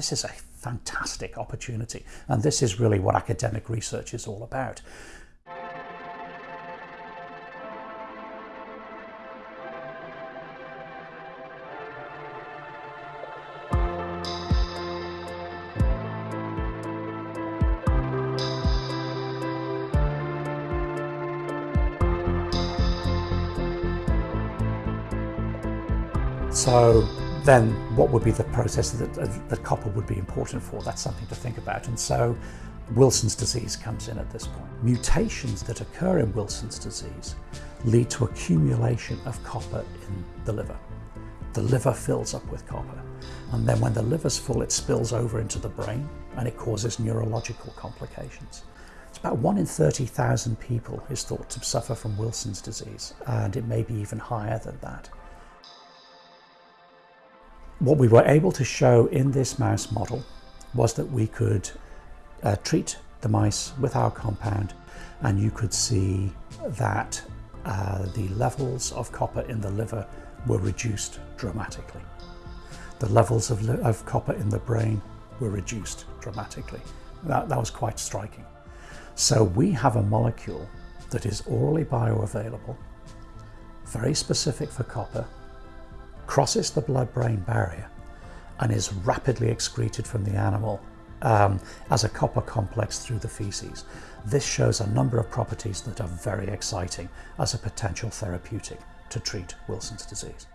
This is a fantastic opportunity, and this is really what academic research is all about. So then what would be the process that, that copper would be important for? That's something to think about. And so Wilson's disease comes in at this point. Mutations that occur in Wilson's disease lead to accumulation of copper in the liver. The liver fills up with copper. And then when the liver's full, it spills over into the brain and it causes neurological complications. It's about one in 30,000 people is thought to suffer from Wilson's disease, and it may be even higher than that. What we were able to show in this mouse model was that we could uh, treat the mice with our compound and you could see that uh, the levels of copper in the liver were reduced dramatically. The levels of, of copper in the brain were reduced dramatically. That, that was quite striking. So we have a molecule that is orally bioavailable, very specific for copper, crosses the blood-brain barrier and is rapidly excreted from the animal um, as a copper complex through the feces. This shows a number of properties that are very exciting as a potential therapeutic to treat Wilson's disease.